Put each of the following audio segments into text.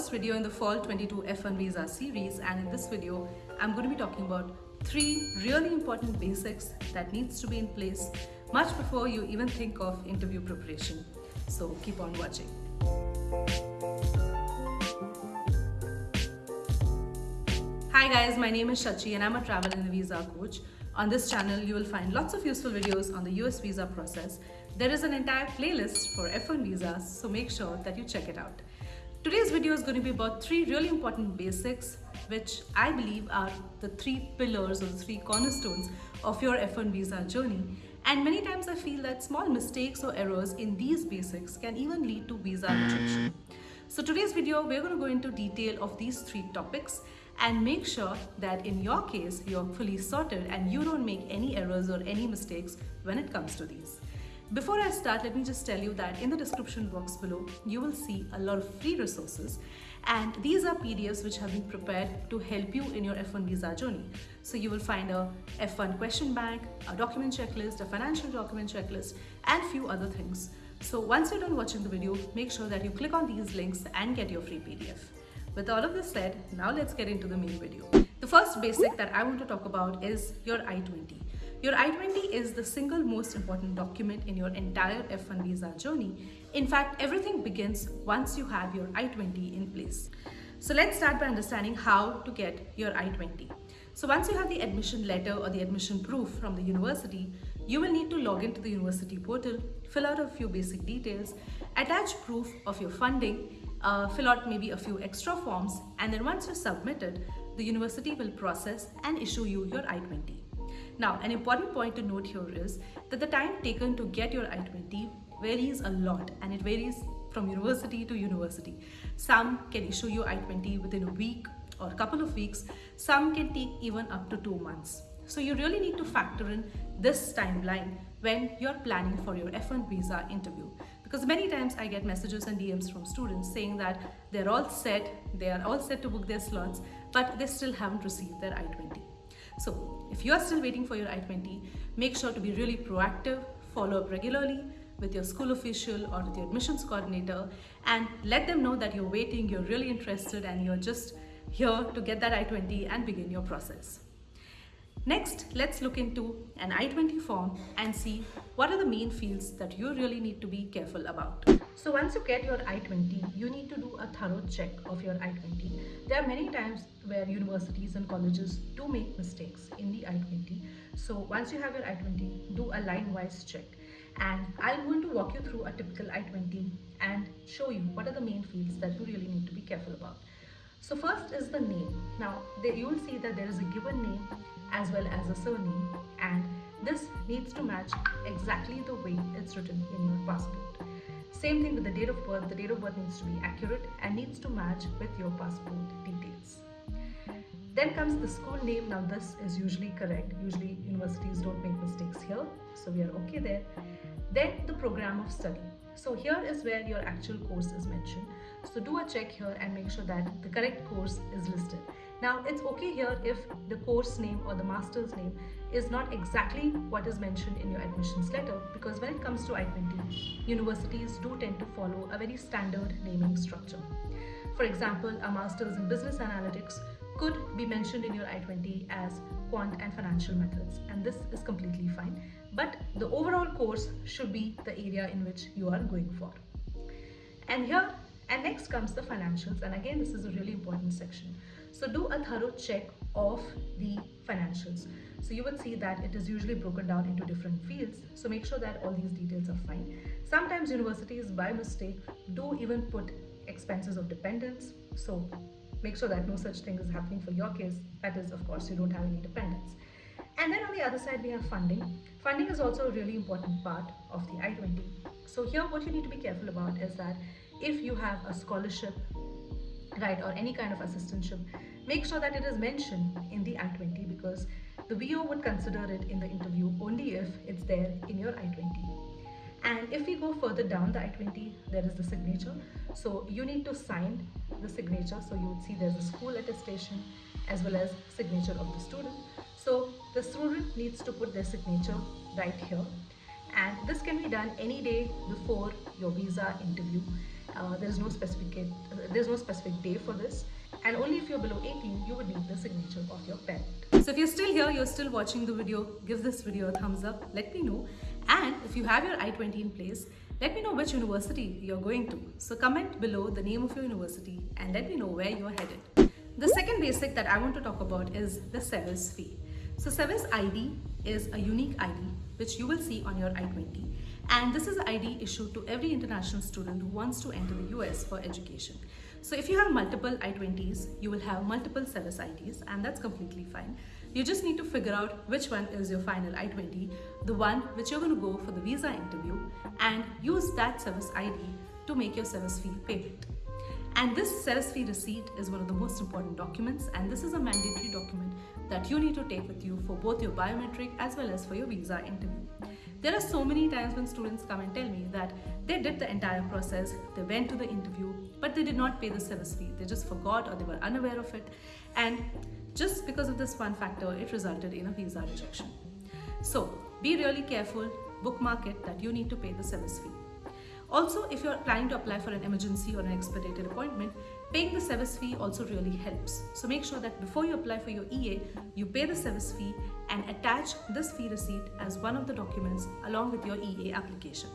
first video in the Fall 22 F1 Visa series and in this video I'm going to be talking about three really important basics that needs to be in place much before you even think of interview preparation. So keep on watching. Hi guys, my name is Shachi and I'm a travel and visa coach. On this channel, you will find lots of useful videos on the US visa process. There is an entire playlist for F1 visas, so make sure that you check it out. Today's video is going to be about three really important basics, which I believe are the three pillars or the three cornerstones of your F1 visa journey. And many times I feel that small mistakes or errors in these basics can even lead to visa rejection. So today's video, we're going to go into detail of these three topics and make sure that in your case, you're fully sorted and you don't make any errors or any mistakes when it comes to these. Before I start, let me just tell you that in the description box below, you will see a lot of free resources and these are PDFs which have been prepared to help you in your F1 visa journey. So you will find a F1 question bank, a document checklist, a financial document checklist and few other things. So once you're done watching the video, make sure that you click on these links and get your free PDF. With all of this said, now let's get into the main video. The first basic that I want to talk about is your I-20. Your I-20 is the single most important document in your entire F1 visa journey. In fact, everything begins once you have your I-20 in place. So let's start by understanding how to get your I-20. So once you have the admission letter or the admission proof from the university, you will need to log into the university portal, fill out a few basic details, attach proof of your funding, uh, fill out maybe a few extra forms, and then once you submit it, the university will process and issue you your I-20. Now, an important point to note here is that the time taken to get your I-20 varies a lot and it varies from university to university. Some can issue you I-20 within a week or a couple of weeks. Some can take even up to two months. So you really need to factor in this timeline when you're planning for your F1 visa interview. Because many times I get messages and DMs from students saying that they're all set, they are all set to book their slots, but they still haven't received their I-20. So if you are still waiting for your I-20, make sure to be really proactive, follow up regularly with your school official or with your admissions coordinator and let them know that you're waiting, you're really interested and you're just here to get that I-20 and begin your process. Next, let's look into an I-20 form and see what are the main fields that you really need to be careful about. So once you get your I-20, you need to do a thorough check of your I-20. There are many times where universities and colleges do make mistakes in the I-20. So once you have your I-20, do a line-wise check. And I'm going to walk you through a typical I-20 and show you what are the main fields that you really need to be careful about. So first is the name. Now you will see that there is a given name as well as a surname and this needs to match exactly the way it's written in your passport. Same thing with the date of birth, the date of birth needs to be accurate and needs to match with your passport details. Then comes the school name, now this is usually correct, usually universities don't make mistakes here, so we are okay there. Then the program of study. So here is where your actual course is mentioned. So do a check here and make sure that the correct course is listed. Now it's okay here if the course name or the master's name is not exactly what is mentioned in your admissions letter because when it comes to I-20, universities do tend to follow a very standard naming structure. For example, a master's in business analytics could be mentioned in your I-20 as quant and financial methods and this is completely fine but the overall course should be the area in which you are going for. And here and next comes the financials and again this is a really important section. So do a thorough check of the financials. So you would see that it is usually broken down into different fields. So make sure that all these details are fine. Sometimes universities by mistake do even put expenses of dependents. So make sure that no such thing is happening for your case. That is, of course, you don't have any dependents. And then on the other side, we have funding. Funding is also a really important part of the I-20. So here, what you need to be careful about is that if you have a scholarship right or any kind of assistantship make sure that it is mentioned in the i-20 because the VO would consider it in the interview only if it's there in your i-20 and if we go further down the i-20 there is the signature. So you need to sign the signature so you would see there's a school attestation as well as signature of the student. So the student needs to put their signature right here. And this can be done any day before your visa interview. Uh, there is no specific uh, there's no specific day for this, and only if you're below 18 you would need the signature of your parent. So if you're still here, you're still watching the video, give this video a thumbs up. Let me know, and if you have your I-20 in place, let me know which university you're going to. So comment below the name of your university and let me know where you're headed. The second basic that I want to talk about is the SEVIS fee. So SEVIS ID is a unique ID which you will see on your I-20 and this is ID issued to every international student who wants to enter the US for education. So if you have multiple I-20s, you will have multiple SEVIS IDs and that's completely fine. You just need to figure out which one is your final I-20, the one which you're going to go for the visa interview and use that SEVIS ID to make your SEVIS fee payment. And this SEVIS fee receipt is one of the most important documents and this is a mandatory document that you need to take with you for both your biometric as well as for your visa interview. There are so many times when students come and tell me that they did the entire process, they went to the interview, but they did not pay the SEVIS fee. They just forgot or they were unaware of it. And just because of this one factor, it resulted in a visa rejection. So be really careful, bookmark it that you need to pay the SEVIS fee. Also, if you're planning to apply for an emergency or an expedited appointment, paying the SEVIS fee also really helps. So make sure that before you apply for your EA, you pay the SEVIS fee and attach this fee receipt as one of the documents along with your EA application.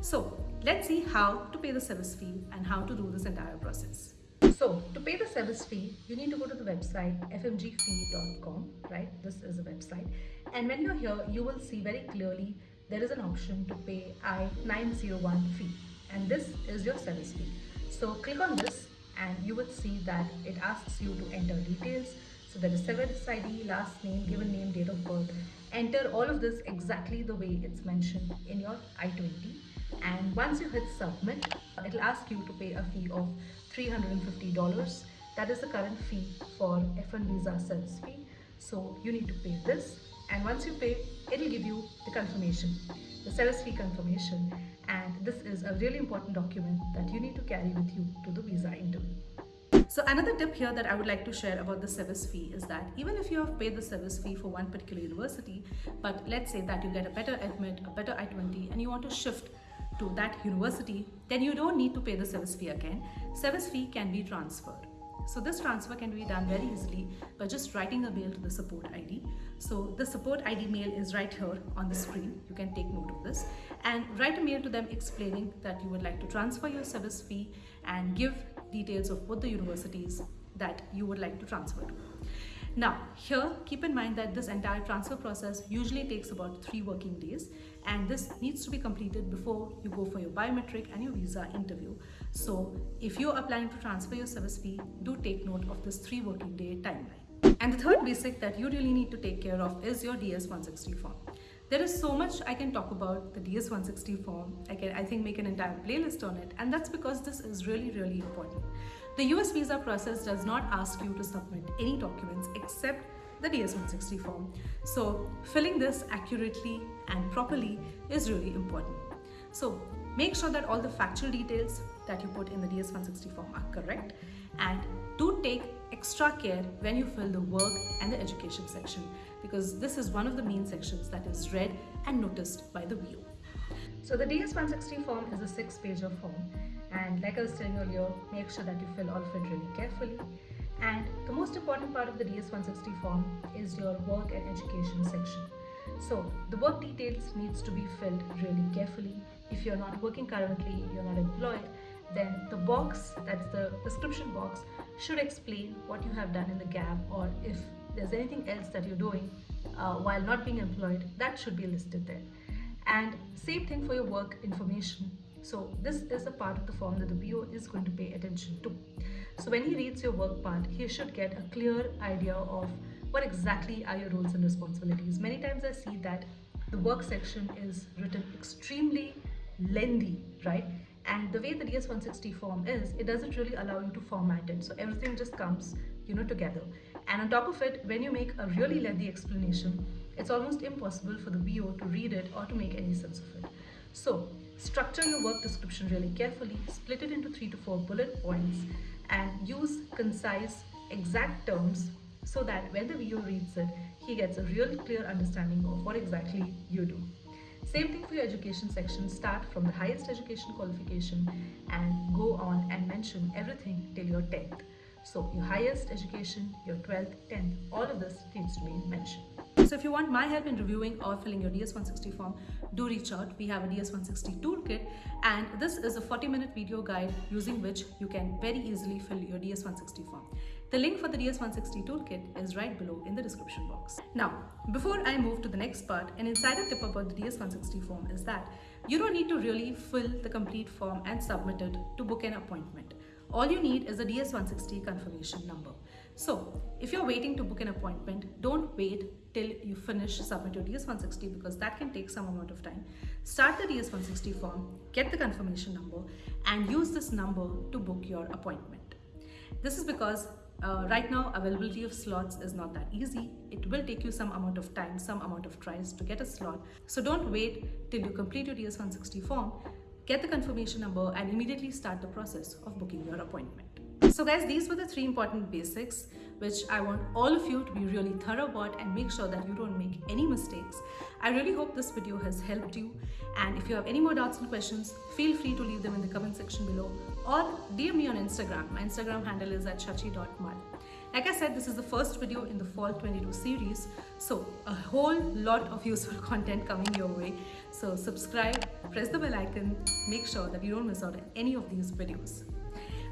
So let's see how to pay the SEVIS fee and how to do this entire process. So to pay the SEVIS fee, you need to go to the website fmjfee.com, right? This is a website. And when you're here, you will see very clearly there is an option to pay I-901 fee and this is your SEVIS fee. So click on this and you will see that it asks you to enter details. So there is SEVIS ID, last name, given name, date of birth. Enter all of this exactly the way it's mentioned in your I-20 and once you hit submit, it'll ask you to pay a fee of $350. That is the current fee for F1 visa SEVIS fee. So you need to pay this and once you pay it'll give you the confirmation the fee confirmation and this is a really important document that you need to carry with you to the visa interview. So another tip here that I would like to share about the SEVIS fee is that even if you have paid the SEVIS fee for one particular university, but let's say that you get a better admit, a better I-20 and you want to shift to that university, then you don't need to pay the SEVIS fee again. SEVIS fee can be transferred. So this transfer can be done very easily by just writing a mail to the support ID. So the support ID mail is right here on the screen. You can take note of this and write a mail to them explaining that you would like to transfer your SEVIS fee and give details of what the universities that you would like to transfer to. Now, here, keep in mind that this entire transfer process usually takes about three working days and this needs to be completed before you go for your biometric and your visa interview. So if you're applying to transfer your SEVIS fee, do take note of this three working day timeline. And the third basic that you really need to take care of is your DS-160 form. There is so much I can talk about the DS-160 form. I can, I think, make an entire playlist on it. And that's because this is really, really important. The US visa process does not ask you to submit any documents except the DS-160 form. So filling this accurately and properly is really important. So make sure that all the factual details that you put in the DS-160 form are correct and do take extra care when you fill the work and the education section because this is one of the main sections that is read and noticed by the VO. So the DS-160 form is a six-page form and like I was telling earlier, make sure that you fill all of it really carefully. And the most important part of the DS-160 form is your work and education section. So the work details needs to be filled really carefully. If you're not working currently, you're not employed, then the box, that's the description box, should explain what you have done in the gap or if there's anything else that you're doing uh, while not being employed, that should be listed there. And same thing for your work information. So this is a part of the form that the VO is going to pay attention to. So when he reads your work part, he should get a clear idea of what exactly are your roles and responsibilities. Many times I see that the work section is written extremely lengthy, right? And the way the DS-160 form is, it doesn't really allow you to format it. So everything just comes, you know, together. And on top of it, when you make a really lengthy explanation, it's almost impossible for the VO to read it or to make any sense of it. So structure your work description really carefully, split it into three to four bullet points and use concise, exact terms so that when the VO reads it, he gets a real clear understanding of what exactly you do. Same thing for your education section. Start from the highest education qualification and go on and mention everything till your 10th. So your highest education, your 12th, 10th, all of this needs to be mentioned. So if you want my help in reviewing or filling your DS160 form, do reach out. We have a DS160 toolkit and this is a 40 minute video guide using which you can very easily fill your DS160 form. The link for the DS160 toolkit is right below in the description box. Now, before I move to the next part, an insider tip about the DS160 form is that you don't need to really fill the complete form and submit it to book an appointment. All you need is a DS160 confirmation number. So if you're waiting to book an appointment, don't wait till you finish submit your DS160 because that can take some amount of time. Start the DS160 form, get the confirmation number and use this number to book your appointment. This is because uh, right now availability of slots is not that easy. It will take you some amount of time, some amount of tries to get a slot. So don't wait till you complete your DS160 form get the confirmation number and immediately start the process of booking your appointment. So guys, these were the three important basics which I want all of you to be really thorough about and make sure that you don't make any mistakes. I really hope this video has helped you and if you have any more doubts and questions, feel free to leave them in the comment section below or DM me on Instagram. My Instagram handle is at shachi.mal. Like I said, this is the first video in the Fall 22 series, so a whole lot of useful content coming your way. So subscribe, press the bell icon, make sure that you don't miss out on any of these videos.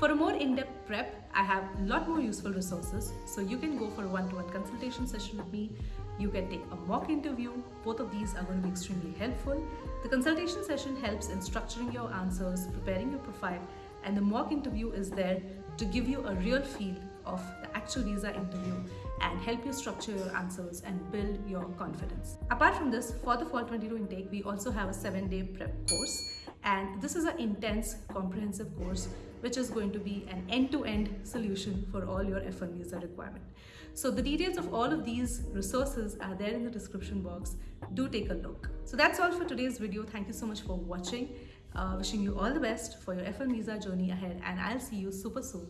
For a more in-depth prep, I have a lot more useful resources, so you can go for a one-to-one -one consultation session with me. You can take a mock interview. Both of these are going to be extremely helpful. The consultation session helps in structuring your answers, preparing your profile, and the mock interview is there to give you a real feel of the actual visa interview and help you structure your answers and build your confidence. Apart from this, for the Fall 22 intake, we also have a seven day prep course and this is an intense comprehensive course which is going to be an end-to-end -end solution for all your F1 visa requirement. So the details of all of these resources are there in the description box. Do take a look. So that's all for today's video. Thank you so much for watching. Uh, wishing you all the best for your F1 visa journey ahead and I'll see you super soon